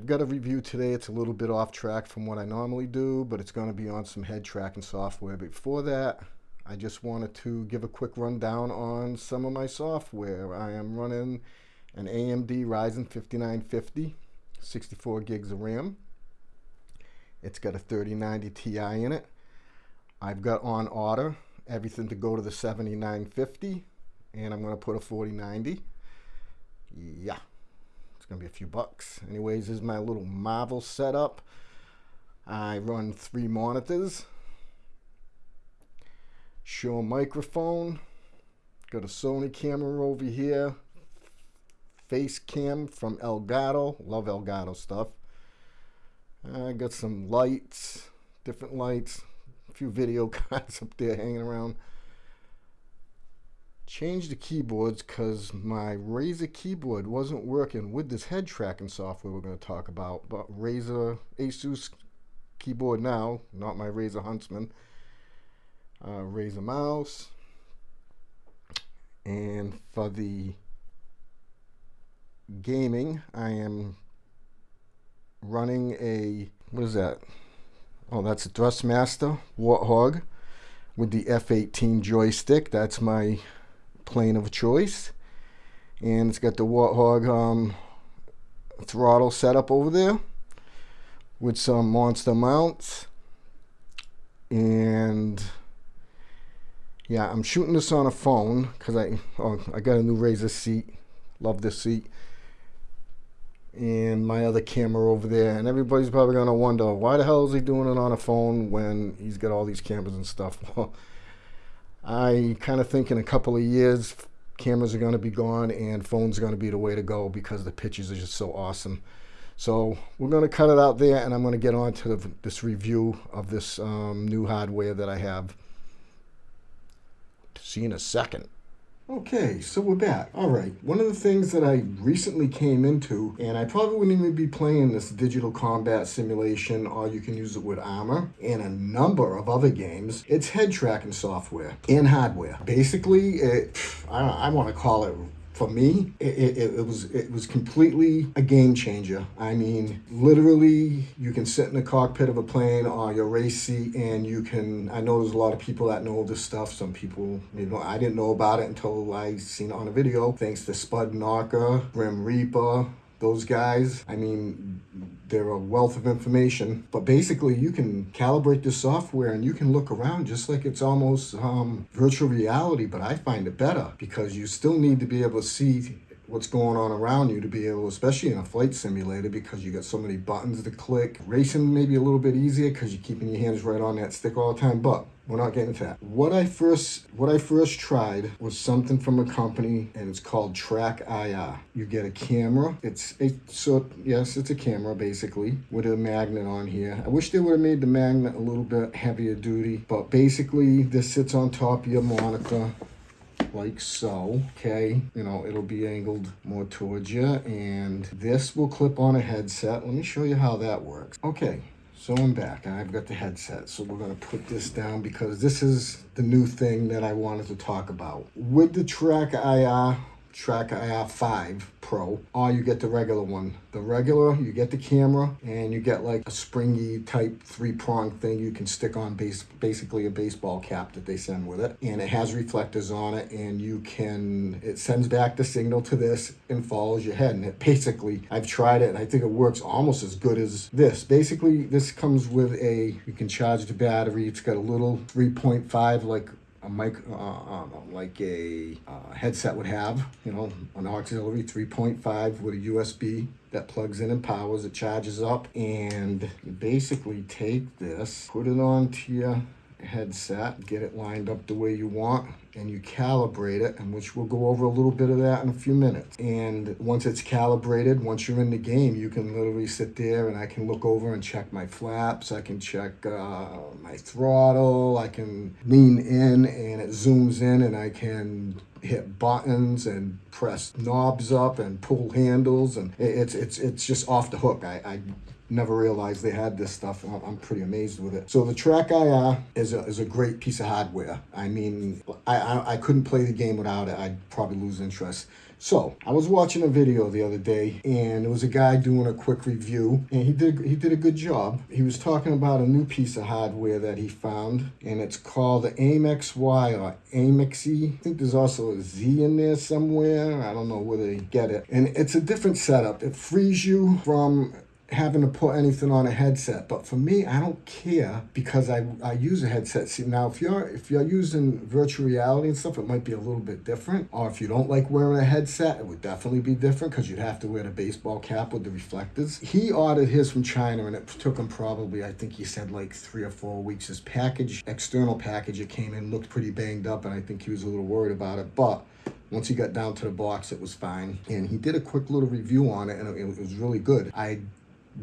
I've got a review today. It's a little bit off track from what I normally do, but it's going to be on some head tracking software. Before that, I just wanted to give a quick rundown on some of my software. I am running an AMD Ryzen 5950, 64 gigs of RAM. It's got a 3090 Ti in it. I've got on order everything to go to the 7950, and I'm going to put a 4090. Yeah gonna be a few bucks. Anyways, this is my little Marvel setup. I run three monitors. Shure microphone. Got a Sony camera over here. Face cam from Elgato. Love Elgato stuff. I got some lights, different lights, a few video cards up there hanging around changed the keyboards because my Razer keyboard wasn't working with this head tracking software we're going to talk about. But Razer Asus keyboard now, not my Razer Huntsman. Uh, Razer mouse. And for the gaming, I am running a, what is that? Oh, that's a Thrustmaster Warthog with the F18 joystick. That's my plane of choice. And it's got the Warthog um, throttle setup over there with some monster mounts. And yeah, I'm shooting this on a phone because I, oh, I got a new Razer seat. Love this seat. And my other camera over there. And everybody's probably going to wonder, why the hell is he doing it on a phone when he's got all these cameras and stuff? I kind of think in a couple of years, cameras are going to be gone and phones are going to be the way to go because the pictures are just so awesome. So we're going to cut it out there and I'm going to get on to the, this review of this um, new hardware that I have. See you in a second. Okay, so we're back. All right, one of the things that I recently came into, and I probably wouldn't even be playing this digital combat simulation, or you can use it with Arma, and a number of other games, it's head tracking software and hardware. Basically, it, I, I want to call it for me, it, it, it, was it was completely a game changer. I mean, literally, you can sit in the cockpit of a plane or your race seat, and you can. I know there's a lot of people that know this stuff. Some people, you know, I didn't know about it until I seen it on a video. Thanks to Spud Knocker, Grim Reaper, those guys. I mean, they're a wealth of information, but basically you can calibrate the software and you can look around just like it's almost um, virtual reality, but I find it better because you still need to be able to see what's going on around you to be able, especially in a flight simulator, because you got so many buttons to click. Racing may be a little bit easier because you're keeping your hands right on that stick all the time, but we're not getting to that. What I first what I first tried was something from a company and it's called Track IR. You get a camera. It's a so yes, it's a camera basically with a magnet on here. I wish they would have made the magnet a little bit heavier duty, but basically this sits on top of your monitor like so okay you know it'll be angled more towards you and this will clip on a headset let me show you how that works okay so I'm back and I've got the headset. So we're going to put this down because this is the new thing that I wanted to talk about. With the Track IR uh, Track IR 5 Pro, or you get the regular one. The regular, you get the camera, and you get like a springy type three-prong thing you can stick on base, basically a baseball cap that they send with it. And it has reflectors on it, and you can, it sends back the signal to this and follows your head. And it basically, I've tried it, and I think it works almost as good as this. Basically, this comes with a, you can charge the battery. It's got a little 3.5 like mic, uh, uh, like a uh, headset would have, you know, an auxiliary 3.5 with a USB that plugs in and powers, it charges up, and you basically take this, put it onto your headset, get it lined up the way you want, and you calibrate it, and which we'll go over a little bit of that in a few minutes. And once it's calibrated, once you're in the game, you can literally sit there and I can look over and check my flaps, I can check uh, my throttle, I can lean in and it zooms in and I can hit buttons and press knobs up and pull handles and it's it's it's just off the hook. I, I never realized they had this stuff. I'm, pretty amazed with it. So the Track IR uh, is a, is a great piece of hardware. I mean, I, I, I couldn't play the game without it. I'd probably lose interest. So I was watching a video the other day, and it was a guy doing a quick review, and he did he did a good job. He was talking about a new piece of hardware that he found, and it's called the AIM-XY or AIM-XE. I think there's also a Z in there somewhere. I don't know where they get it, and it's a different setup. It frees you from having to put anything on a headset. But for me, I don't care because I, I use a headset. See now if you're if you're using virtual reality and stuff, it might be a little bit different. Or if you don't like wearing a headset, it would definitely be different because you'd have to wear the baseball cap with the reflectors. He ordered his from China and it took him probably, I think he said like three or four weeks. His package, external package, it came in, looked pretty banged up, and I think he was a little worried about it. But once he got down to the box, it was fine. And he did a quick little review on it, and it, it was really good. I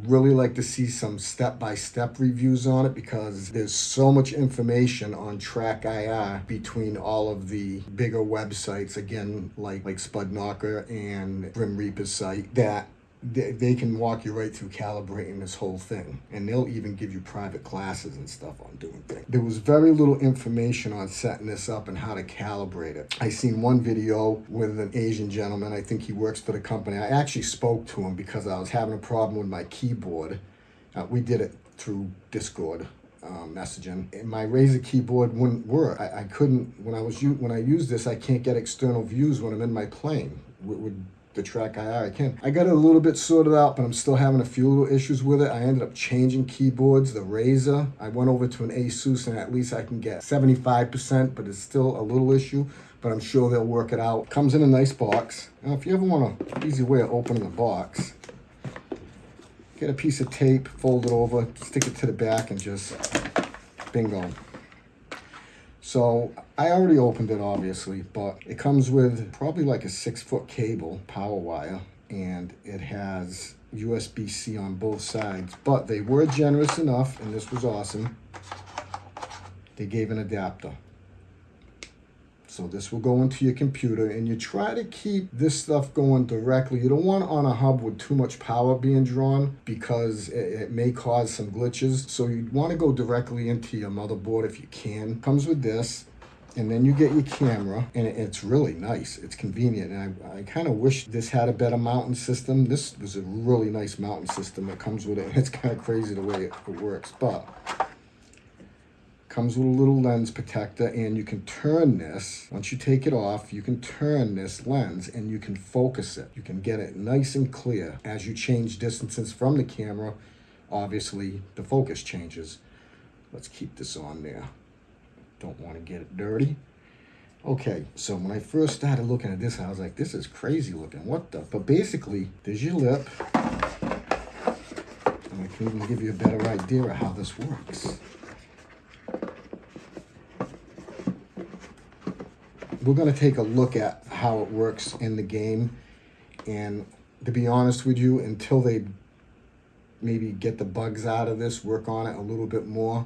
really like to see some step-by-step -step reviews on it because there's so much information on track IR between all of the bigger websites again like like Spud Knocker and Grim Reaper's site that they, they can walk you right through calibrating this whole thing and they'll even give you private classes and stuff on doing things there was very little information on setting this up and how to calibrate it i seen one video with an asian gentleman i think he works for the company i actually spoke to him because i was having a problem with my keyboard uh, we did it through discord um, messaging. And my Razer keyboard wouldn't work. I, I couldn't when I was when I use this. I can't get external views when I'm in my plane. It would the track IR. I can. I got it a little bit sorted out, but I'm still having a few little issues with it. I ended up changing keyboards, the Razer. I went over to an Asus and at least I can get 75%, but it's still a little issue, but I'm sure they'll work it out. Comes in a nice box. Now, if you ever want an easy way of opening the box, get a piece of tape, fold it over, stick it to the back and just bingo. So I already opened it obviously, but it comes with probably like a six foot cable, power wire, and it has USB-C on both sides. But they were generous enough, and this was awesome, they gave an adapter. So this will go into your computer and you try to keep this stuff going directly. You don't want on a hub with too much power being drawn because it, it may cause some glitches. So you want to go directly into your motherboard if you can. Comes with this and then you get your camera and it's really nice it's convenient and i, I kind of wish this had a better mounting system this was a really nice mounting system that comes with it it's kind of crazy the way it, it works but comes with a little lens protector and you can turn this once you take it off you can turn this lens and you can focus it. You can get it nice and clear. As you change distances from the camera obviously the focus changes. Let's keep this on there. Don't want to get it dirty. Okay so when i first started looking at this i was like this is crazy looking. What the but basically there's your lip. And i can even give you a better idea of how this works we're going to take a look at how it works in the game. And to be honest with you, until they maybe get the bugs out of this, work on it a little bit more,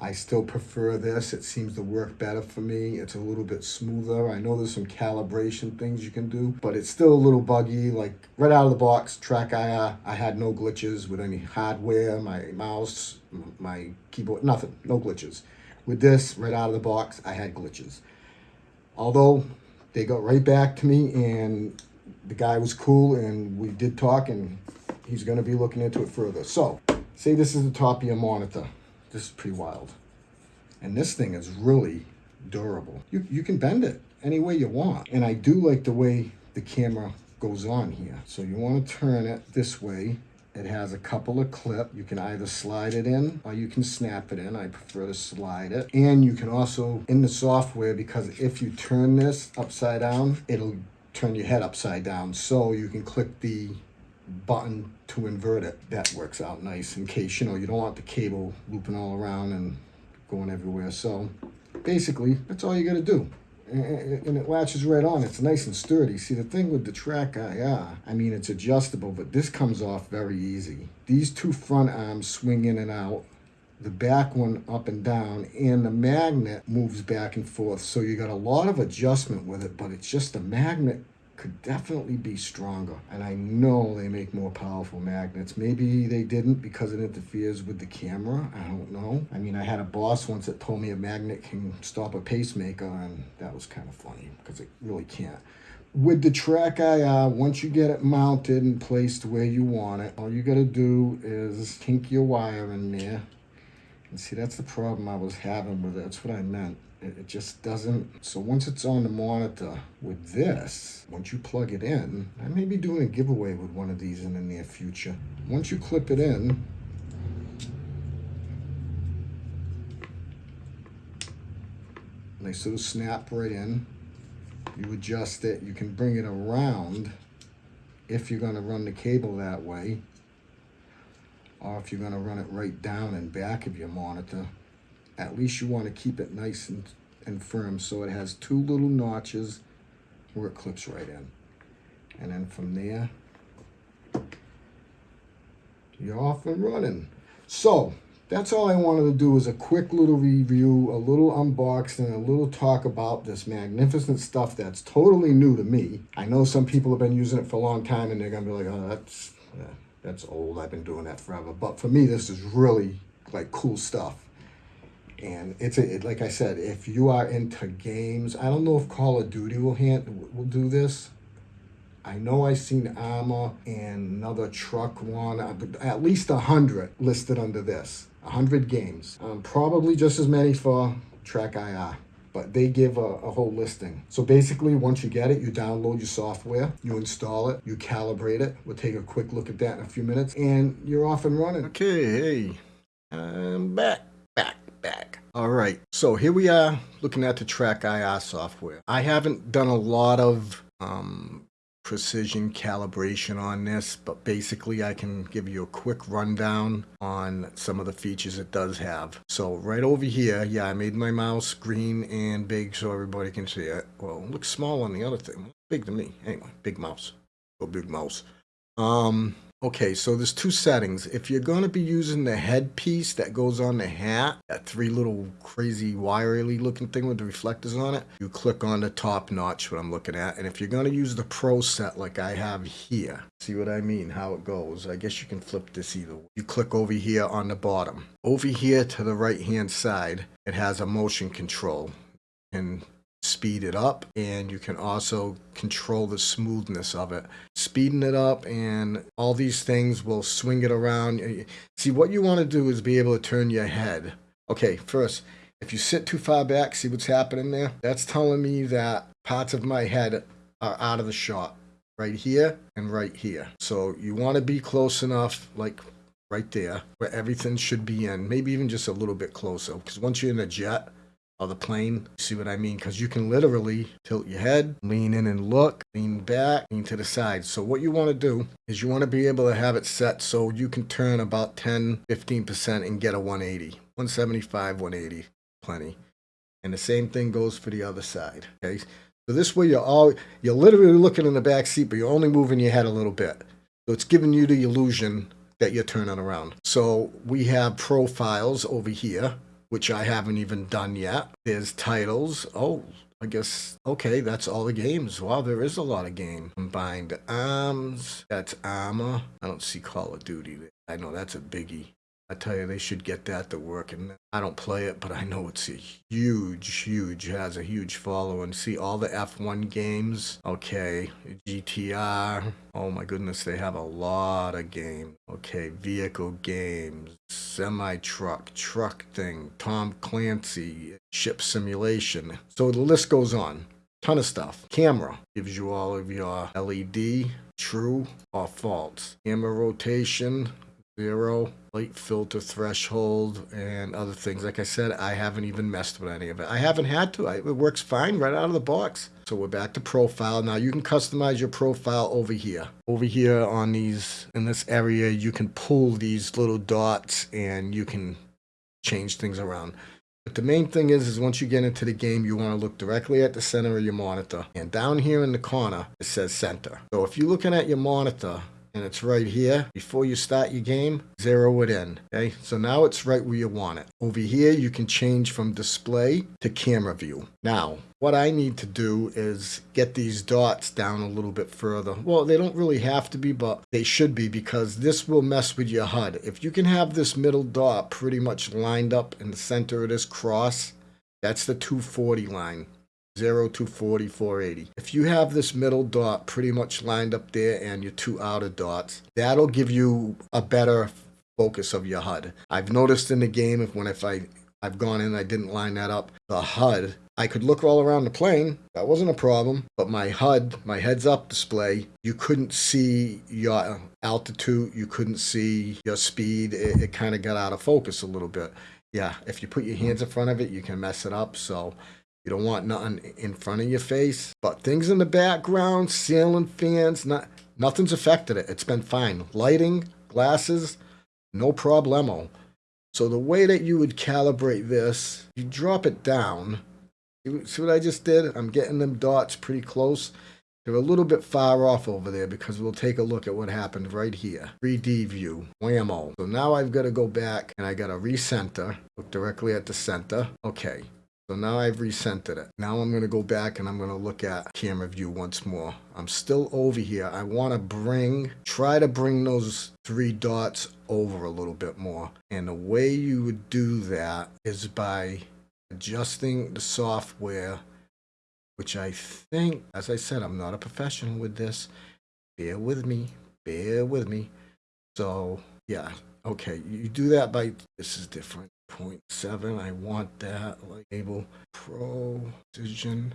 I still prefer this. It seems to work better for me. It's a little bit smoother. I know there's some calibration things you can do, but it's still a little buggy. Like right out of the box, Track I uh, had no glitches with any hardware, my mouse, my keyboard, nothing, no glitches. With this, right out of the box, I had glitches although they got right back to me and the guy was cool and we did talk and he's going to be looking into it further. So, say this is the top of your monitor. This is pretty wild. And this thing is really durable. You, you can bend it any way you want. And I do like the way the camera goes on here. So you want to turn it this way it has a couple of clip. You can either slide it in or you can snap it in. I prefer to slide it. And you can also, in the software, because if you turn this upside down, it'll turn your head upside down. So you can click the button to invert it. That works out nice in case, you know, you don't want the cable looping all around and going everywhere. So basically, that's all you got to do and it latches right on. It's nice and sturdy. See, the thing with the track uh, IR, I mean, it's adjustable, but this comes off very easy. These two front arms swing in and out, the back one up and down, and the magnet moves back and forth. So you got a lot of adjustment with it, but it's just the magnet could definitely be stronger. And I know they make more powerful magnets. Maybe they didn't because it interferes with the camera. I don't know. I mean, I had a boss once that told me a magnet can stop a pacemaker, and that was kind of funny because it really can't. With the track IR, uh, once you get it mounted and placed where you want it, all you got to do is kink your wire in there. And see, that's the problem I was having with it. That's what I meant. It, it just doesn't. So once it's on the monitor with this, once you plug it in, I may be doing a giveaway with one of these in the near future. Once you clip it in, nice little snap right in. You adjust it. You can bring it around if you're going to run the cable that way or if you're going to run it right down and back of your monitor at least you want to keep it nice and, and firm so it has two little notches where it clips right in. And then from there, you're off and running. So that's all I wanted to do is a quick little review, a little unboxing, a little talk about this magnificent stuff that's totally new to me. I know some people have been using it for a long time and they're going to be like, oh, that's, yeah, that's old. I've been doing that forever. But for me, this is really like cool stuff. And it's a, it, like I said, if you are into games, I don't know if Call of Duty will hand will do this. I know I seen Arma and another truck one, at least a hundred listed under this. A hundred games, um, probably just as many for Track IR but they give a, a, whole listing. So basically, once you get it, you download your software, you install it, you calibrate it. We'll take a quick look at that in a few minutes, and you're off and running. Okay, hey, I'm back, back back. All right, so here we are looking at the Track IR software. I haven't done a lot of um, precision calibration on this, but basically I can give you a quick rundown on some of the features it does have. So right over here, yeah, I made my mouse green and big so everybody can see it. Well, it looks small on the other thing. Big to me. Anyway, big mouse. Go big mouse. Um, Okay, so there's two settings. If you're going to be using the headpiece that goes on the hat, that three little crazy wiry looking thing with the reflectors on it, you click on the top notch, what I'm looking at. And if you're going to use the Pro set like I have here, see what I mean, how it goes. I guess you can flip this either way. You click over here on the bottom. Over here to the right hand side, it has a motion control. And speed it up and you can also control the smoothness of it speeding it up and all these things will swing it around. See what you want to do is be able to turn your head. Okay first if you sit too far back see what's happening there? That's telling me that parts of my head are out of the shot right here and right here. So you want to be close enough like right there where everything should be in maybe even just a little bit closer because once you're in a jet of the plane. See what I mean? Because you can literally tilt your head, lean in and look, lean back, lean to the side. So what you want to do is you want to be able to have it set so you can turn about 10, 15% and get a 180. 175, 180, plenty. And the same thing goes for the other side. Okay. So this way you're all you're literally looking in the back seat, but you're only moving your head a little bit. So it's giving you the illusion that you're turning around. So we have profiles over here which I haven't even done yet. There's titles. Oh, I guess, okay, that's all the games. Wow, there is a lot of game. Combined Arms, that's Arma. I don't see Call of Duty. I know that's a biggie. I tell you, they should get that to work. And I don't play it, but I know it's a huge, huge, has a huge following. See all the F1 games. Okay, GTR. Oh my goodness, they have a lot of games. Okay, vehicle games, semi truck, truck thing, Tom Clancy, ship simulation. So the list goes on. Ton of stuff. Camera gives you all of your LED, true or false. Camera rotation, zero, light filter threshold, and other things. Like I said, I haven't even messed with any of it. I haven't had to. I, it works fine right out of the box. So we're back to profile. Now you can customize your profile over here. Over here on these, in this area, you can pull these little dots and you can change things around. But the main thing is, is once you get into the game, you want to look directly at the center of your monitor. And down here in the corner, it says center. So if you're looking at your monitor and it's right here. Before you start your game, zero it in. Okay, so now it's right where you want it. Over here, you can change from display to camera view. Now, what I need to do is get these dots down a little bit further. Well, they don't really have to be, but they should be because this will mess with your HUD. If you can have this middle dot pretty much lined up in the center of this cross, that's the 240 line. 0 to 40, 480. If you have this middle dot pretty much lined up there and your two outer dots, that'll give you a better focus of your HUD. I've noticed in the game if when if I I've gone in I didn't line that up, the HUD, I could look all around the plane. That wasn't a problem. But my HUD, my heads up display, you couldn't see your uh, altitude, you couldn't see your speed. It, it kind of got out of focus a little bit. Yeah, if you put your hands in front of it, you can mess it up. So you don't want nothing in front of your face. But things in the background, ceiling fans, not, nothing's affected it. It's been fine. Lighting, glasses, no problemo. So the way that you would calibrate this, you drop it down. See what I just did? I'm getting them dots pretty close. They're a little bit far off over there because we'll take a look at what happened right here. 3D view, whammo. So now I've got to go back and I got to recenter, look directly at the center. Okay, so now I've recentered it. Now I'm going to go back and I'm going to look at camera view once more. I'm still over here. I want to bring, try to bring those three dots over a little bit more. And the way you would do that is by adjusting the software, which I think, as I said, I'm not a professional with this. Bear with me. Bear with me. So, yeah. Okay, you do that by, this is different. 0.7. I want that able precision.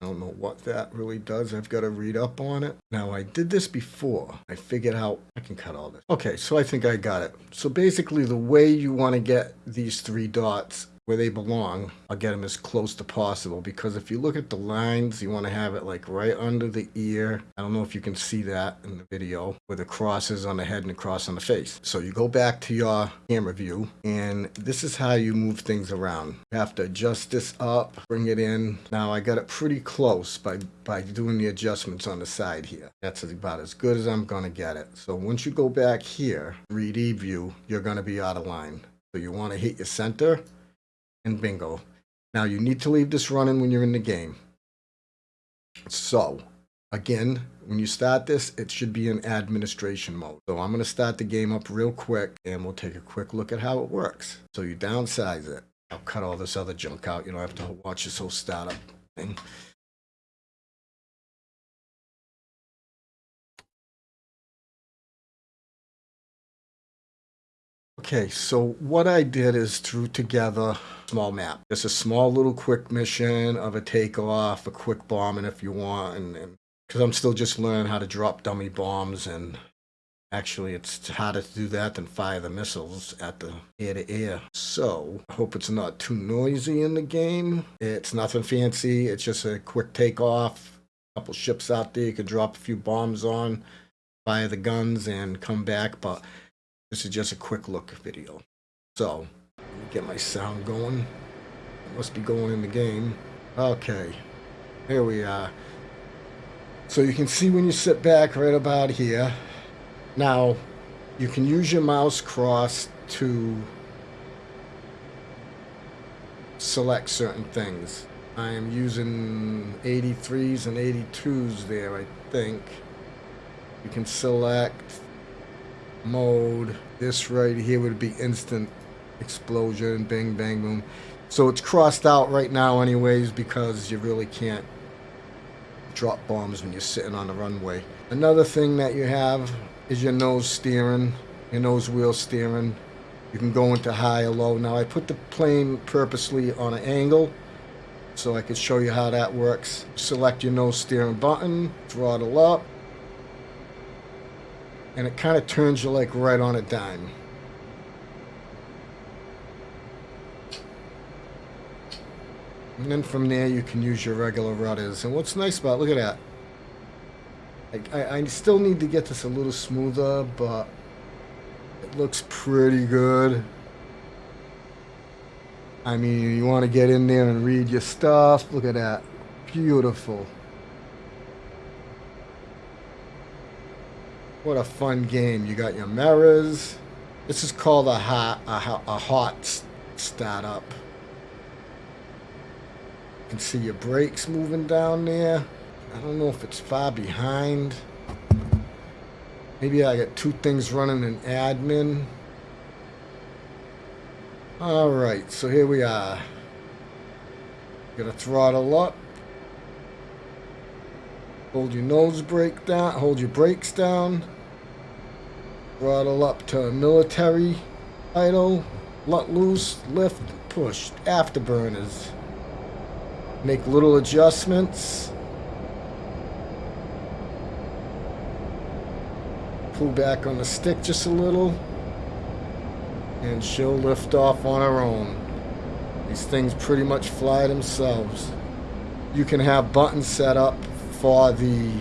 I don't know what that really does. I've got to read up on it. Now, I did this before. I figured out I can cut all this. Okay, so I think I got it. So basically, the way you want to get these three dots where they belong, I'll get them as close to possible because if you look at the lines, you want to have it like right under the ear. I don't know if you can see that in the video where the cross is on the head and the cross on the face. So you go back to your camera view and this is how you move things around. You have to adjust this up, bring it in. Now I got it pretty close by, by doing the adjustments on the side here. That's about as good as I'm going to get it. So once you go back here, 3D view, you're going to be out of line. So you want to hit your center and bingo. Now you need to leave this running when you're in the game. So, again, when you start this, it should be in administration mode. So I'm going to start the game up real quick and we'll take a quick look at how it works. So you downsize it. I'll cut all this other junk out. You don't have to watch this whole startup thing. Okay, so what I did is threw together small map. It's a small little quick mission of a takeoff, a quick bombing if you want, and because I'm still just learning how to drop dummy bombs, and actually it's harder to do that than fire the missiles at the air to air. So I hope it's not too noisy in the game. It's nothing fancy. It's just a quick takeoff. A couple ships out there you can drop a few bombs on, fire the guns, and come back, but this is just a quick look video. So, get my sound going. Must be going in the game. Okay, here we are. So you can see when you sit back right about here. Now, you can use your mouse cross to select certain things. I am using 83s and 82s there, I think. You can select mode. This right here would be instant explosion, bang, bang, boom. So it's crossed out right now anyways because you really can't drop bombs when you're sitting on the runway. Another thing that you have is your nose steering, your nose wheel steering. You can go into high or low. Now I put the plane purposely on an angle so I could show you how that works. Select your nose steering button, throttle up, and it kind of turns you like right on a dime. And then from there you can use your regular rudders. And what's nice about, look at that. I, I still need to get this a little smoother, but it looks pretty good. I mean, you want to get in there and read your stuff. Look at that. Beautiful. What a fun game. You got your mirrors. This is called a hot, a, a hot startup. You can see your brakes moving down there. I don't know if it's far behind. Maybe I got two things running in admin. Alright, so here we are. Gonna throttle up. Hold your nose brake down, hold your brakes down. Throttle up to military idle. Let loose, lift, push. Afterburners. Make little adjustments. Pull back on the stick just a little. And she'll lift off on her own. These things pretty much fly themselves. You can have buttons set up for the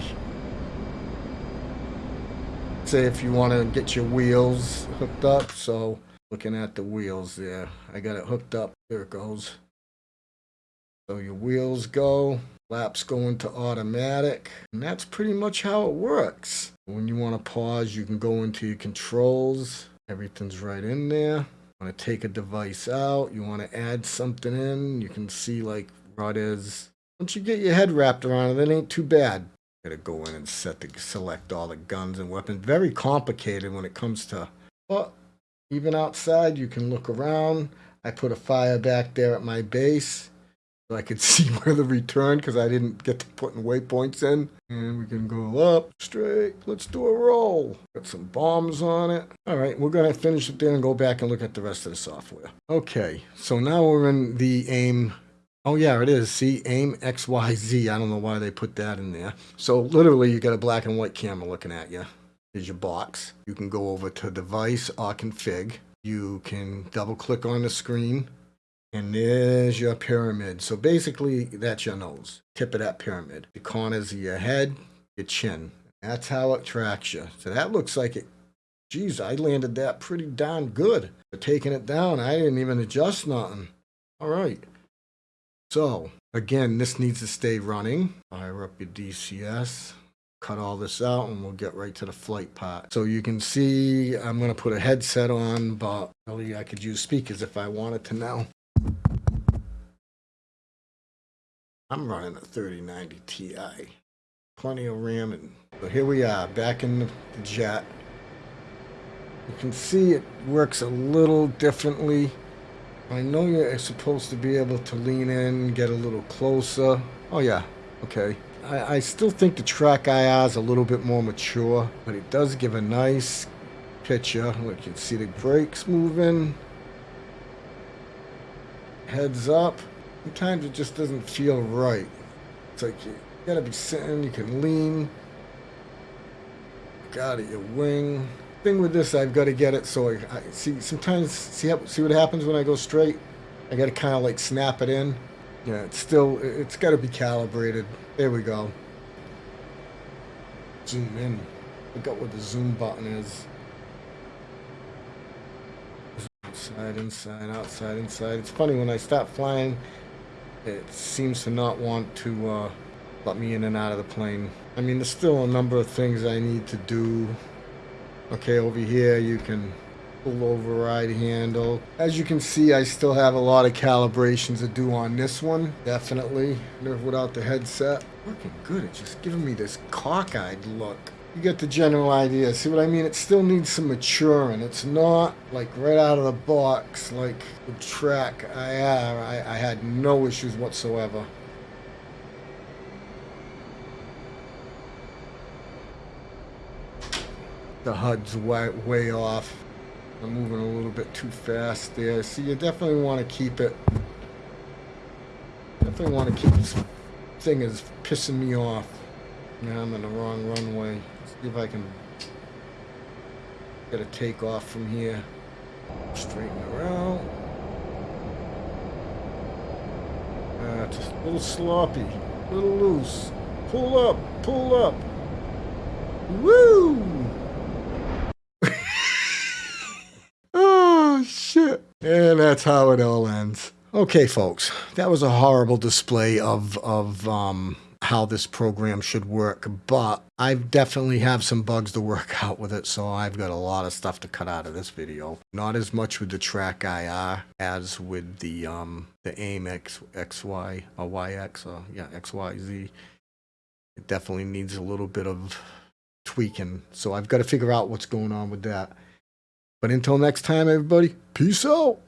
say if you want to get your wheels hooked up so looking at the wheels there I got it hooked up there it goes. So your wheels go laps go into automatic and that's pretty much how it works. When you want to pause you can go into your controls everything's right in there. Want to take a device out you want to add something in you can see like is once you get your head wrapped around it, it ain't too bad. Gotta go in and set the select all the guns and weapons. Very complicated when it comes to but even outside you can look around. I put a fire back there at my base so I could see where the return because I didn't get to putting waypoints in. And we can go up straight. Let's do a roll. Got some bombs on it. All right, we're gonna finish it there and go back and look at the rest of the software. Okay, so now we're in the aim Oh yeah, it is. See, aim XYZ. I don't know why they put that in there. So literally you got a black and white camera looking at you. Here's your box. You can go over to device or config. You can double click on the screen and there's your pyramid. So basically that's your nose. Tip of that pyramid. The corners of your head, your chin. That's how it tracks you. So that looks like it. Geez, I landed that pretty darn good. Taking it down, I didn't even adjust nothing. All right. So again, this needs to stay running. Fire up your DCS. Cut all this out and we'll get right to the flight part. So you can see I'm going to put a headset on, but really I could use speakers if I wanted to now. I'm running a 3090 Ti. Plenty of RAM and so here we are back in the jet. You can see it works a little differently. I know you're supposed to be able to lean in, get a little closer. Oh yeah, okay. I, I still think the TrackIR is a little bit more mature, but it does give a nice picture. Look, you can see the brakes moving. Heads up. Sometimes it just doesn't feel right. It's like you gotta be sitting, you can lean. Got it, your wing thing with this, I've got to get it so I, I see. Sometimes see see what happens when I go straight. I got to kind of like snap it in. Yeah, it's still it's got to be calibrated. There we go. Zoom in. Look at what the zoom button is. Inside, inside, outside, inside. It's funny when I stop flying, it seems to not want to uh, let me in and out of the plane. I mean, there's still a number of things I need to do Okay, over here you can pull override handle. As you can see, I still have a lot of calibrations to do on this one, definitely. Without the headset. Working good, it's just giving me this cockeyed look. You get the general idea. See what I mean? It still needs some maturing. It's not like right out of the box like the track I. Uh, I, I had no issues whatsoever. The HUD's way, way off. I'm moving a little bit too fast there. So you definitely want to keep it. Definitely want to keep this thing is pissing me off. Now I'm in the wrong runway. Let's see if I can get a takeoff from here. Straighten around. Uh, it's a little sloppy, a little loose. Pull up, pull up. Woo! And that's how it all ends. Okay, folks, that was a horrible display of of um, how this program should work, but I definitely have some bugs to work out with it, so I've got a lot of stuff to cut out of this video. Not as much with the track IR as with the um the AIM X XY or YX or yeah XYZ. It definitely needs a little bit of tweaking, so I've got to figure out what's going on with that. But until next time, everybody, peace out.